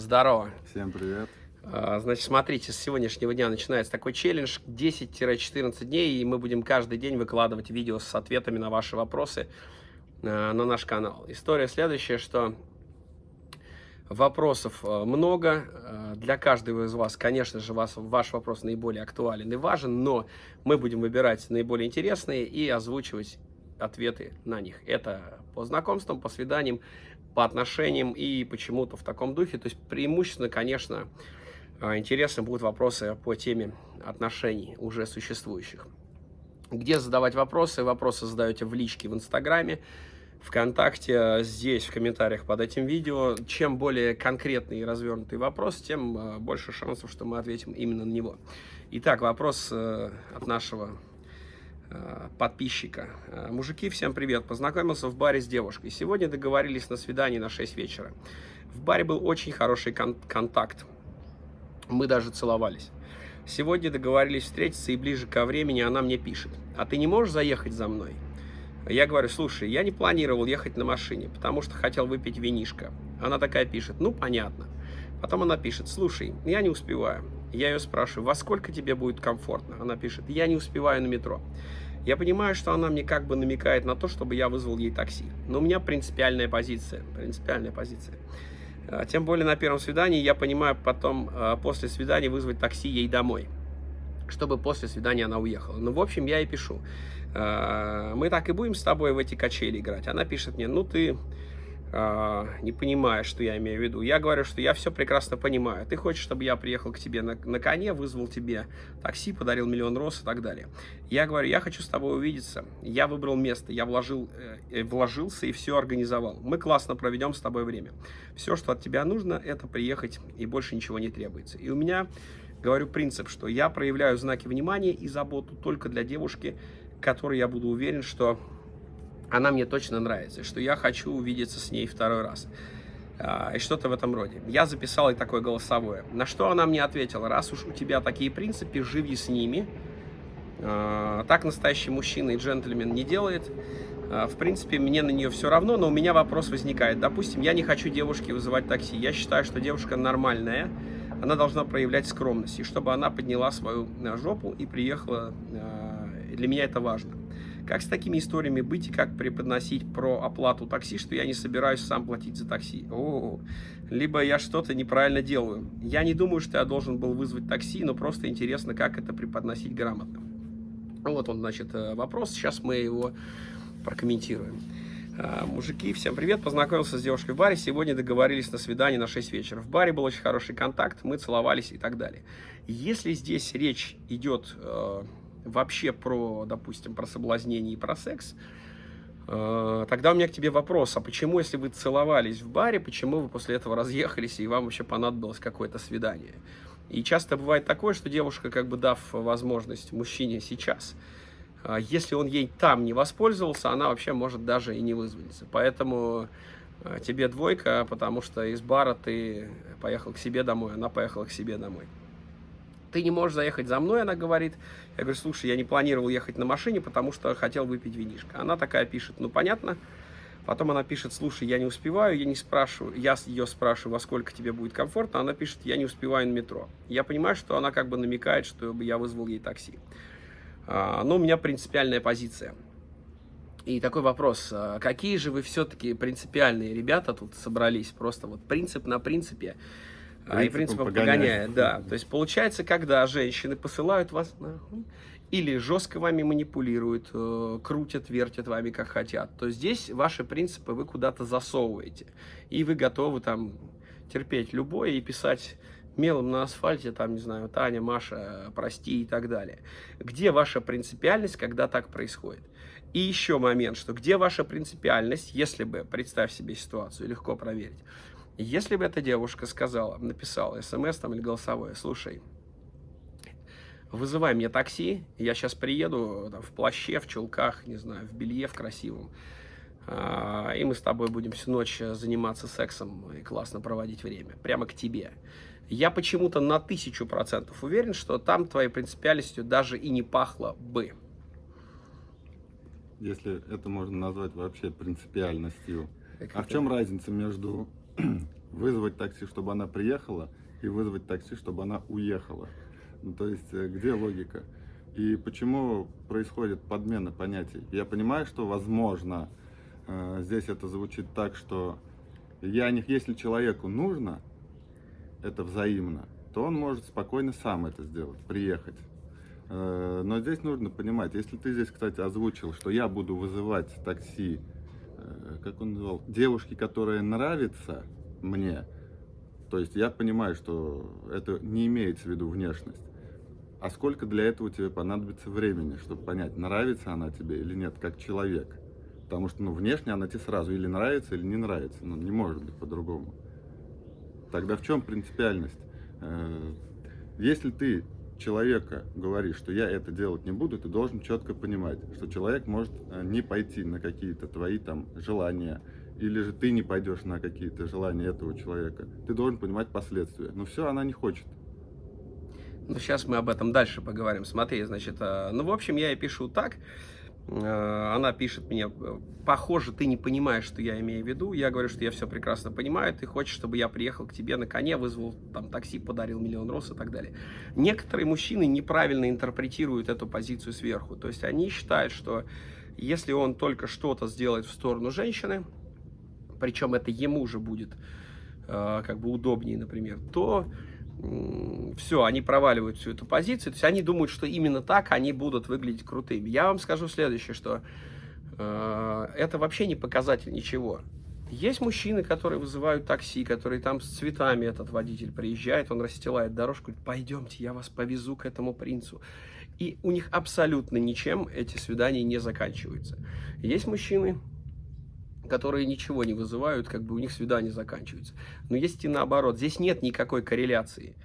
Здорово. Всем привет. А, значит, смотрите, с сегодняшнего дня начинается такой челлендж 10-14 дней, и мы будем каждый день выкладывать видео с ответами на ваши вопросы а, на наш канал. История следующая, что вопросов а, много. Для каждого из вас, конечно же, вас, ваш вопрос наиболее актуален и важен, но мы будем выбирать наиболее интересные и озвучивать ответы на них. Это по знакомствам, по свиданиям, по отношениям и почему-то в таком духе. То есть преимущественно, конечно, а, интересны будут вопросы по теме отношений уже существующих. Где задавать вопросы? Вопросы задаете в личке в Инстаграме, ВКонтакте, здесь, в комментариях под этим видео. Чем более конкретный и развернутый вопрос, тем а, больше шансов, что мы ответим именно на него. Итак, вопрос э, от нашего Э, подписчика. Э, мужики, всем привет. Познакомился в баре с девушкой. Сегодня договорились на свидание на 6 вечера. В баре был очень хороший кон контакт. Мы даже целовались. Сегодня договорились встретиться, и ближе ко времени она мне пишет. А ты не можешь заехать за мной? Я говорю, слушай, я не планировал ехать на машине, потому что хотел выпить винишко. Она такая пишет, ну понятно. Потом она пишет, слушай, я не успеваю. Я ее спрашиваю, во сколько тебе будет комфортно? Она пишет, я не успеваю на метро. Я понимаю, что она мне как бы намекает на то, чтобы я вызвал ей такси. Но у меня принципиальная позиция. Принципиальная позиция. А, тем более на первом свидании я понимаю потом а, после свидания вызвать такси ей домой. Чтобы после свидания она уехала. Ну, в общем, я ей пишу. А, мы так и будем с тобой в эти качели играть. Она пишет мне, ну ты а, не понимая, что я имею в виду. Я говорю, что я все прекрасно понимаю. Ты хочешь, чтобы я приехал к тебе на, на коне, вызвал тебе такси, подарил миллион роз и так далее. Я говорю, я хочу с тобой увидеться. Я выбрал место, я вложил, э, вложился и все организовал. Мы классно проведем с тобой время. Все, что от тебя нужно, это приехать, и больше ничего не требуется. И у меня, говорю, принцип, что я проявляю знаки внимания и заботу только для девушки, которой я буду уверен, что она мне точно нравится, что я хочу увидеться с ней второй раз. А, и что-то в этом роде. Я записал и такое голосовое. На что она мне ответила, раз уж у тебя такие принципы, живи с ними. А, так настоящий мужчина и джентльмен не делает. А, в принципе, мне на нее все равно, но у меня вопрос возникает. Допустим, я не хочу девушке вызывать такси. Я считаю, что девушка нормальная, она должна проявлять скромность. И чтобы она подняла свою жопу и приехала, для меня это важно. Как с такими историями быть и как преподносить про оплату такси, что я не собираюсь сам платить за такси? О, либо я что-то неправильно делаю. Я не думаю, что я должен был вызвать такси, но просто интересно, как это преподносить грамотно. Вот он, значит, э, вопрос. Сейчас мы его прокомментируем. А, мужики, всем привет. Познакомился с девушкой в баре. Сегодня договорились на свидание на 6 вечера. В баре был очень хороший контакт, мы целовались и так далее. Если здесь речь идет э, вообще про, допустим, про соблазнение и про секс, э, тогда у меня к тебе вопрос, а почему, если вы целовались в баре, почему вы после этого разъехались и вам вообще понадобилось какое-то свидание? И часто бывает такое, что девушка, как бы дав возможность мужчине сейчас, э, если он ей там не воспользовался, она вообще может даже и не вызваться. Поэтому э, тебе двойка, потому что из бара ты поехал к себе домой, она поехала к себе домой ты не можешь заехать за мной, она говорит. Я говорю, слушай, я не планировал ехать на машине, потому что хотел выпить винишко. Она такая пишет, ну понятно. Потом она пишет, слушай, я не успеваю, я не спрашиваю, я ее спрашиваю, во сколько тебе будет комфортно, она пишет, я не успеваю на метро. Я понимаю, что она как бы намекает, что я вызвал ей такси. А, но у меня принципиальная позиция. И такой вопрос, а какие же вы все-таки принципиальные ребята тут собрались? Просто вот принцип на принципе а, и принципом погоняет. погоняет. Да. То есть получается, когда женщины посылают вас нахуй, или жестко вами манипулируют, э, крутят, вертят вами как хотят, то здесь ваши принципы вы куда-то засовываете. И вы готовы там терпеть любое и писать мелом на асфальте, там, не знаю, Таня, Маша, прости и так далее. Где ваша принципиальность, когда так происходит? И еще момент, что где ваша принципиальность, если бы, представь себе ситуацию, легко проверить, если бы эта девушка сказала, написала смс там или голосовое, слушай, вызывай мне такси, я сейчас приеду там, в плаще, в чулках, не знаю, в белье, в красивом, а, и мы с тобой будем всю ночь заниматься сексом и классно проводить время, прямо к тебе. Я почему-то на тысячу процентов уверен, что там твоей принципиальностью даже и не пахло бы. Если это можно назвать вообще принципиальностью. А в чем разница между вызвать такси, чтобы она приехала, и вызвать такси, чтобы она уехала. Ну, то есть, э, где логика? И почему происходит подмена понятий? Я понимаю, что, возможно, э, здесь это звучит так, что я не, если человеку нужно, это взаимно, то он может спокойно сам это сделать, приехать. Э, но здесь нужно понимать, если ты здесь, кстати, озвучил, что я буду вызывать такси, как он называл, девушки, которая нравится мне, то есть я понимаю, что это не имеется в виду внешность. А сколько для этого тебе понадобится времени, чтобы понять, нравится она тебе или нет, как человек? Потому что ну, внешне она тебе сразу или нравится, или не нравится. Ну, не может быть по-другому. Тогда в чем принципиальность? Э, если ты человека говоришь, что я это делать не буду, ты должен четко понимать, что человек может э, не пойти на какие-то твои там желания, или же ты не пойдешь на какие-то желания этого человека. Ты должен понимать последствия. Но все, она не хочет. Ну, сейчас мы об этом дальше поговорим. Смотри, значит, э, ну, в общем, я и пишу так. Э, она пишет мне, похоже, ты не понимаешь, что я имею в виду. Я говорю, что я все прекрасно понимаю. Ты хочешь, чтобы я приехал к тебе на коне, вызвал там такси, подарил миллион роз и так далее. Некоторые мужчины неправильно интерпретируют эту позицию сверху. То есть они считают, что если он только что-то сделает в сторону женщины, причем это ему же будет э, как бы удобнее, например, то э, все, они проваливают всю эту позицию. То есть они думают, что именно так они будут выглядеть крутыми. Я вам скажу следующее, что э, это вообще не показатель ничего. Есть мужчины, которые вызывают такси, которые там с цветами этот водитель приезжает, он расстилает дорожку, говорит, пойдемте, я вас повезу к этому принцу. И у них абсолютно ничем эти свидания не заканчиваются. Есть мужчины, которые ничего не вызывают, как бы у них свидания заканчиваются. Но есть и наоборот. Здесь нет никакой корреляции.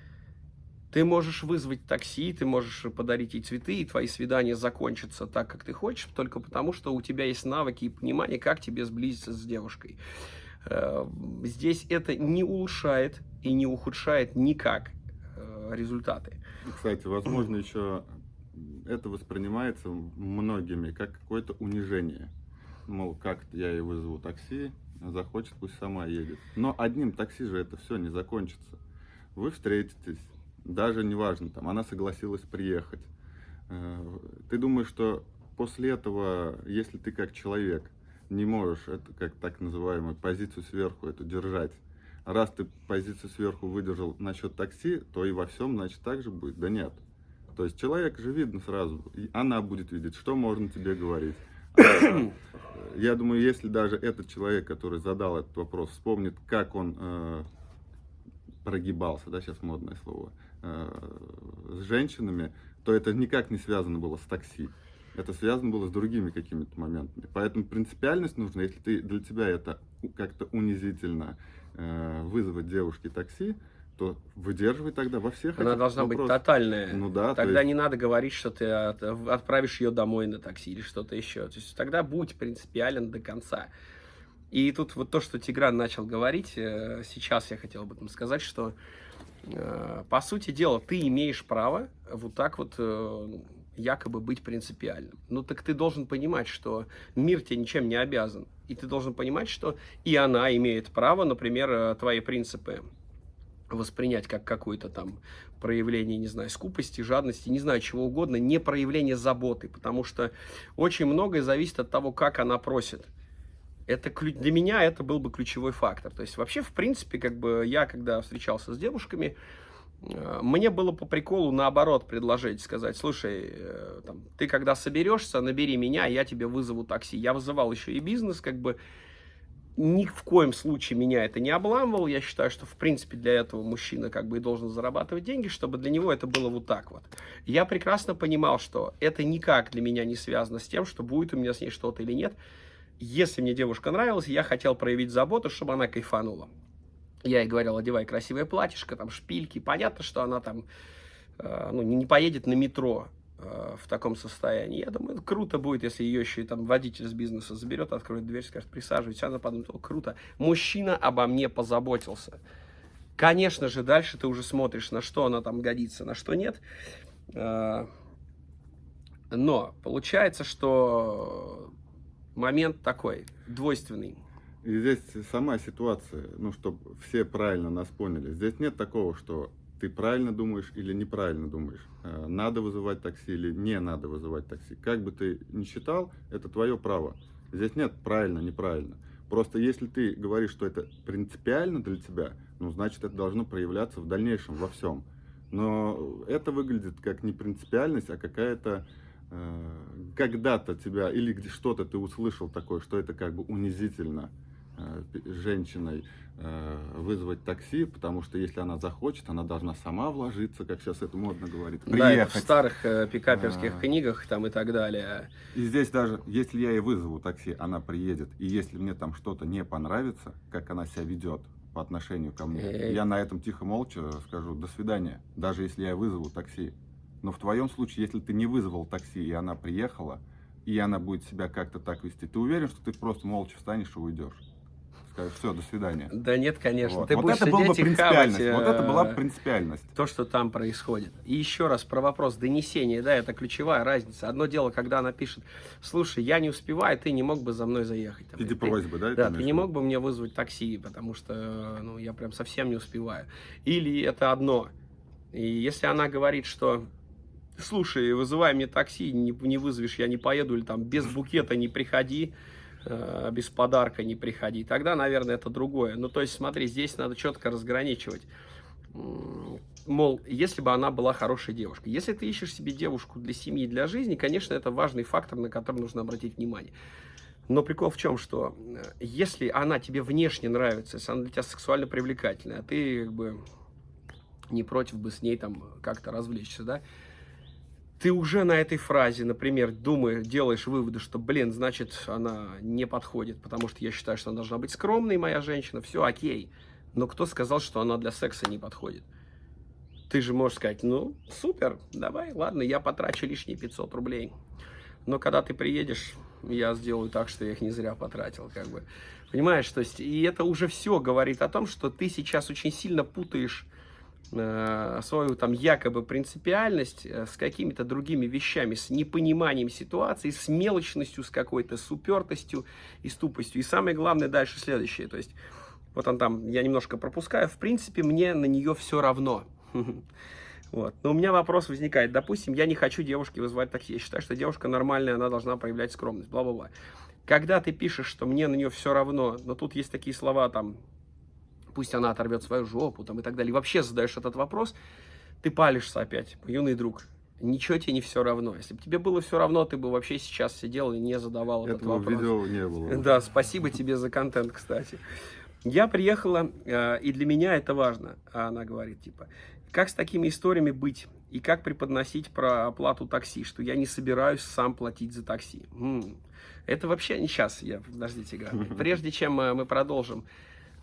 Ты можешь вызвать такси, ты можешь подарить ей цветы, и твои свидания закончатся так, как ты хочешь, только потому, что у тебя есть навыки и понимание, как тебе сблизиться с девушкой. Э, здесь это не улучшает и не ухудшает никак э, результаты. Кстати, возможно, еще это воспринимается многими как какое-то унижение мол, как я ей вызову такси, захочет, пусть сама едет. Но одним такси же это все не закончится. Вы встретитесь, даже неважно, там, она согласилась приехать. Э, ты думаешь, что после этого, если ты как человек не можешь, это как так называемую позицию сверху эту держать, раз ты позицию сверху выдержал насчет такси, то и во всем, значит, так же будет? Да нет. То есть человек же видно сразу, и она будет видеть, что можно тебе говорить. Я думаю, если даже этот человек, который задал этот вопрос, вспомнит, как он э, прогибался, да, сейчас модное слово, э, с женщинами, то это никак не связано было с такси. Это связано было с другими какими-то моментами. Поэтому принципиальность нужна, если ты, для тебя это как-то унизительно э, вызвать девушке такси, то выдерживай тогда во всех Она должна вопросах. быть тотальная. Ну да. Тогда есть... не надо говорить, что ты от, отправишь ее домой на такси или что-то еще. То есть тогда будь принципиален до конца. И тут вот то, что Тигран начал говорить, э, сейчас я хотел об этом сказать, что э, по сути дела ты имеешь право вот так вот э, якобы быть принципиальным. Ну так ты должен понимать, что мир тебе ничем не обязан. И ты должен понимать, что и она имеет право, например, твои принципы воспринять как какое-то там проявление, не знаю, скупости, жадности, не знаю, чего угодно, не проявление заботы, потому что очень многое зависит от того, как она просит. Это для меня это был бы ключевой фактор. То есть вообще, в принципе, как бы я, когда встречался с девушками, э, мне было по приколу наоборот предложить, сказать, слушай, э, там, ты когда соберешься, набери меня, я тебе вызову такси. Я вызывал еще и бизнес, как бы, ни в коем случае меня это не обламывал. Я считаю, что, в принципе, для этого мужчина как бы и должен зарабатывать деньги, чтобы для него это было вот так вот. Я прекрасно понимал, что это никак для меня не связано с тем, что будет у меня с ней что-то или нет. Если мне девушка нравилась, я хотел проявить заботу, чтобы она кайфанула. Я ей говорил, одевай красивое платьишко, там шпильки. Понятно, что она там э, ну, не поедет на метро Э, в таком состоянии. Я думаю, круто будет, если ее еще и там водитель с бизнеса заберет, откроет дверь, скажет, присаживайтесь. Она подумает, о, круто, мужчина обо мне позаботился. Конечно же, дальше ты уже смотришь, на что она там годится, на что нет. Э, но получается, что момент такой, двойственный. И здесь сама ситуация, ну, чтобы все правильно нас поняли. Здесь нет такого, что ты правильно думаешь или неправильно думаешь. Э, надо вызывать такси или не надо вызывать такси. Как бы ты ни считал, это твое право. Здесь нет правильно, неправильно. Просто если ты говоришь, что это принципиально для тебя, ну, значит, это должно проявляться в дальнейшем во всем. Но это выглядит как не принципиальность, а какая-то э, когда-то тебя или что-то ты услышал такое, что это как бы унизительно женщиной э, вызвать такси, потому что если она захочет, она должна сама вложиться, как сейчас это модно говорить, приехать. Да, это в старых э, пикаперских а... книгах там и так далее. И здесь даже, если я ей вызову такси, она приедет, и если мне там что-то не понравится, как она себя ведет по отношению ко мне, Эй. я на этом тихо-молча скажу «до свидания», даже если я вызову такси. Но в твоем случае, если ты не вызвал такси, и она приехала, и она будет себя как-то так вести, ты уверен, что ты просто молча встанешь и уйдешь? Скажешь, все, до свидания. Да нет, конечно. Вот, Ты вот это была бы принципиальность. Хавать, вот это была э, принципиальность. То, что там происходит. И еще раз про вопрос донесения, да, это ключевая разница. Одно дело, когда она пишет, слушай, я не успеваю, ты не мог бы за мной заехать. Там, Иди просьбы, да? Да, ты не мог бы мне вызвать такси, потому что, ну, я прям совсем не успеваю. Или это одно. И если она говорит, что слушай, вызывай мне такси, не, не вызовешь, я не поеду, или там без букета не приходи, без подарка не приходи. Тогда, наверное, это другое. Ну, то есть, смотри, здесь надо четко разграничивать. Мол, если бы она была хорошей девушкой. Если ты ищешь себе девушку для семьи, для жизни, конечно, это важный фактор, на который нужно обратить внимание. Но прикол в чем, что э, если она тебе внешне нравится, если она для тебя сексуально привлекательная, а ты как бы не против бы с ней там как-то развлечься, да, ты уже на этой фразе, например, думаешь, делаешь выводы, что, блин, значит, она не подходит, потому что я считаю, что она должна быть скромной, моя женщина, все окей. Но кто сказал, что она для секса не подходит? Ты же можешь сказать, ну, супер, давай, ладно, я потрачу лишние 500 рублей. Но когда ты приедешь, я сделаю так, что я их не зря потратил, как бы. Понимаешь, то есть, и это уже все говорит о том, что ты сейчас очень сильно путаешь свою там якобы принципиальность э, с какими-то другими вещами, с непониманием ситуации, с мелочностью, с какой-то супертостью и ступостью. И самое главное дальше следующее, то есть вот он там, я немножко пропускаю, в принципе, мне на нее все равно. Вот. Но у меня вопрос возникает. Допустим, я не хочу девушке вызывать такси. Я считаю, что девушка нормальная, она должна проявлять скромность, бла-бла-бла. Когда ты пишешь, что мне на нее все равно, но тут есть такие слова, там, пусть она оторвет свою жопу там, и так далее. И вообще задаешь этот вопрос, ты палишься опять, юный друг. Ничего тебе не все равно. Если бы тебе было все равно, ты бы вообще сейчас сидел и не задавал Этого этот вопрос. видео не было. Да, спасибо тебе за контент, кстати. Я приехала, э, и для меня это важно. А она говорит, типа, как с такими историями быть? И как преподносить про оплату такси, что я не собираюсь сам платить за такси. М -м. Это вообще не сейчас, я, подождите, прежде чем э, мы продолжим.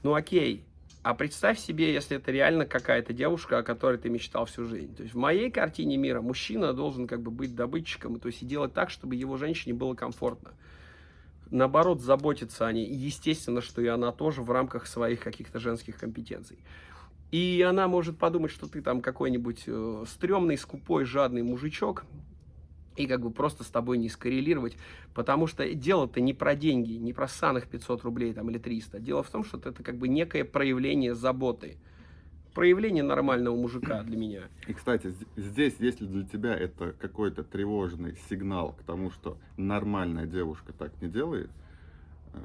Ну окей, а представь себе, если это реально какая-то девушка, о которой ты мечтал всю жизнь. То есть в моей картине мира мужчина должен как бы быть добытчиком, то есть и делать так, чтобы его женщине было комфортно. Наоборот, заботиться о ней. И естественно, что и она тоже в рамках своих каких-то женских компетенций. И она может подумать, что ты там какой-нибудь э, стрёмный, скупой, жадный мужичок, и как бы просто с тобой не скоррелировать, потому что дело-то не про деньги, не про саных 500 рублей там или 300. Дело в том, что это как бы некое проявление заботы, проявление нормального мужика для меня. И, кстати, здесь, если для тебя это какой-то тревожный сигнал к тому, что нормальная девушка так не делает, э,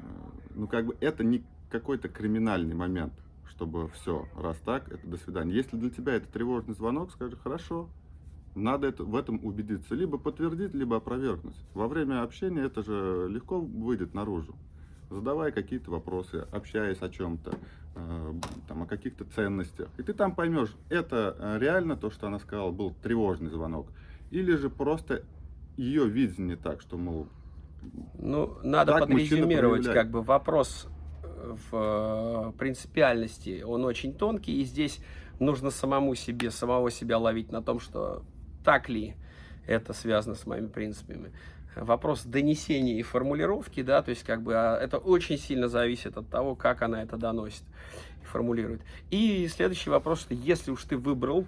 ну, как бы это не какой-то криминальный момент, чтобы все, раз так, это до свидания. Если для тебя это тревожный звонок, скажи, хорошо, надо это, в этом убедиться. Либо подтвердить, либо опровергнуть. Во время общения это же легко выйдет наружу. Задавай какие-то вопросы, общаясь о чем-то, э, там, о каких-то ценностях. И ты там поймешь, это э, реально то, что она сказала, был тревожный звонок. Или же просто ее видение так, что, мол, ну, надо подрезюмировать, как бы вопрос э, в э, принципиальности, он очень тонкий, и здесь нужно самому себе, самого себя ловить на том, что так ли это связано с моими принципами. Вопрос донесения и формулировки, да, то есть как бы а, это очень сильно зависит от того, как она это доносит и формулирует. И следующий вопрос, что если уж ты выбрал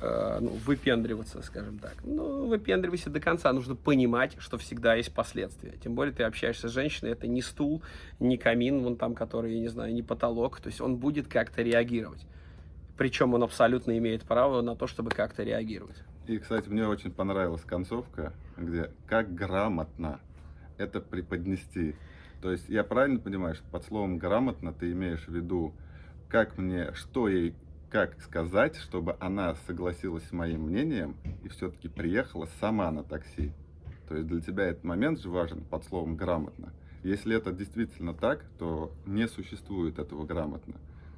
э, ну, выпендриваться, скажем так. Ну, выпендривайся до конца. Нужно понимать, что всегда есть последствия. Тем более ты общаешься с женщиной, это не стул, не камин, вон там, который, я не знаю, не потолок. То есть он будет как-то реагировать. Причем он абсолютно имеет право на то, чтобы как-то реагировать. И, кстати, мне очень понравилась концовка, где как грамотно это преподнести. То есть я правильно понимаю, что под словом грамотно ты имеешь в виду, как мне, что ей, как сказать, чтобы она согласилась с моим мнением и все-таки приехала сама на такси. То есть для тебя этот момент же важен под словом грамотно. Если это действительно так, то не существует этого грамотно.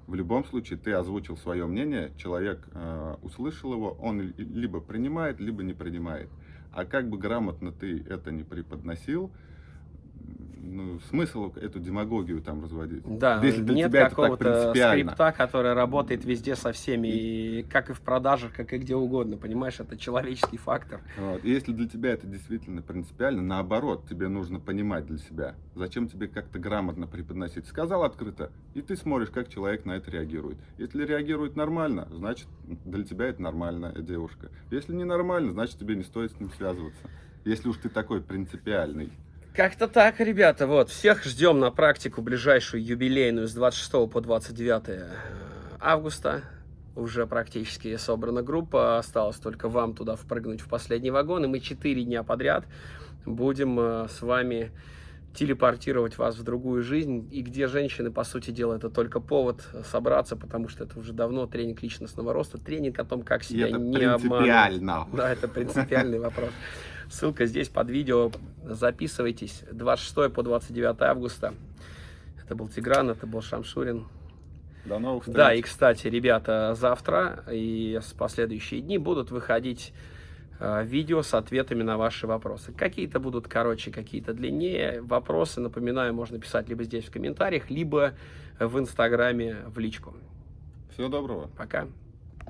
В любом случае, ты озвучил свое мнение, человек э, услышал его, он либо принимает, либо не принимает. А как бы грамотно ты это не преподносил, ну, смысл эту демагогию там разводить. Да, Если для нет тебя какого-то скрипта, который работает везде со всеми, и как и в продажах, как и где угодно, понимаешь, это человеческий фактор. Вот. И если для тебя это действительно принципиально, наоборот, тебе нужно понимать для себя, зачем тебе как-то грамотно преподносить. Сказал открыто, и ты смотришь, как человек на это реагирует. Если реагирует нормально, значит, для тебя это нормальная девушка. Если не нормально, значит, тебе не стоит с ним связываться. Если уж ты такой принципиальный. Как-то так, ребята. Вот, всех ждем на практику ближайшую юбилейную с 26 по 29 э, августа. Уже практически собрана группа. Осталось только вам туда впрыгнуть в последний вагон. И мы 4 дня подряд будем э, с вами телепортировать вас в другую жизнь, и где женщины, по сути дела, это только повод собраться, потому что это уже давно тренинг личностного роста, тренинг о том, как себя не обманывать. Да, это принципиальный вопрос. Ссылка здесь под видео. Записывайтесь. 26 по 29 августа. Это был Тигран, это был Шамшурин. До новых встреч. Да, и, кстати, ребята, завтра и с последующие дни будут выходить э, видео с ответами на ваши вопросы. Какие-то будут короче, какие-то длиннее. Вопросы, напоминаю, можно писать либо здесь в комментариях, либо в Инстаграме в личку. Всего доброго. Пока.